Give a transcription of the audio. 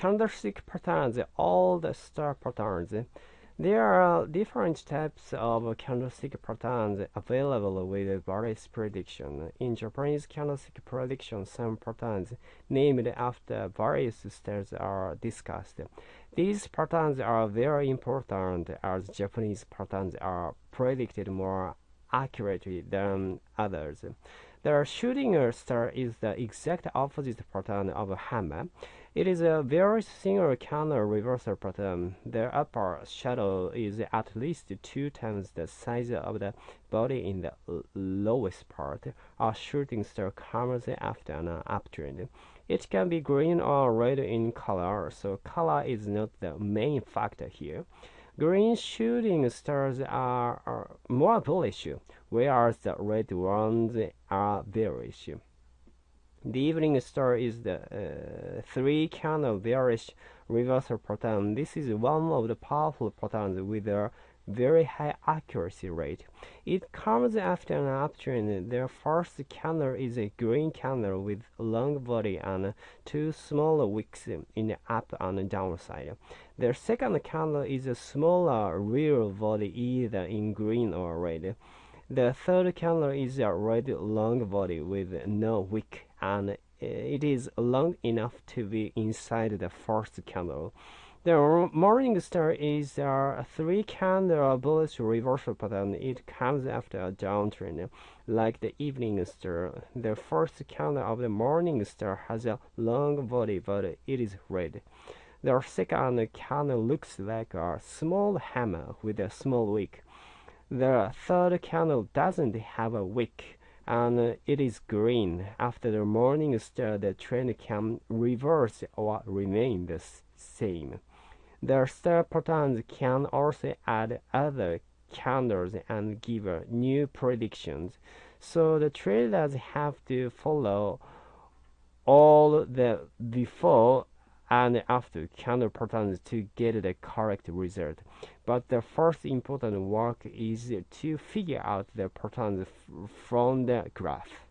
candlestick patterns, all the star patterns. There are different types of candlestick patterns available with various prediction. In Japanese candlestick prediction, some patterns named after various stars are discussed. These patterns are very important as Japanese patterns are predicted more accurately than others. The shooting star is the exact opposite pattern of a hammer. It is a very single candle reversal pattern. The upper shadow is at least two times the size of the body in the lowest part. A shooting star comes after an uptrend. It can be green or red in color, so color is not the main factor here. Green shooting stars are, are more bullish, whereas the red ones are bearish. The evening star is the uh, three candle bearish reversal pattern. This is one of the powerful patterns with a very high accuracy rate. It comes after an uptrend. The first candle is a green candle with long body and two smaller wicks in the up and down side. The second candle is a smaller real body either in green or red. The third candle is a red long body with no wick and uh, it is long enough to be inside the first candle. The morning star is a three candle bullish reversal pattern. It comes after a downtrend, like the evening star. The first candle of the morning star has a long body, but it is red. The second candle looks like a small hammer with a small wick. The third candle doesn't have a wick and it is green. After the morning star, the trend can reverse or remain the same. The star patterns can also add other candles and give new predictions. So the traders have to follow all the before and after candle patterns to get the correct result. But the first important work is to figure out the patterns from the graph.